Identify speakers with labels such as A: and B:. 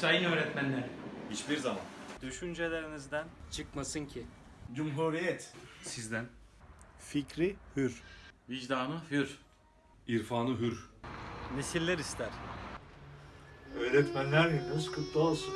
A: Sayın öğretmenler.
B: Hiçbir zaman.
C: Düşüncelerinizden çıkmasın ki.
D: Cumhuriyet.
B: Sizden.
D: Fikri hür.
B: Vicdanı hür. İrfanı hür.
C: Nesiller ister.
D: Öğretmenler gününüz kutlu olsun.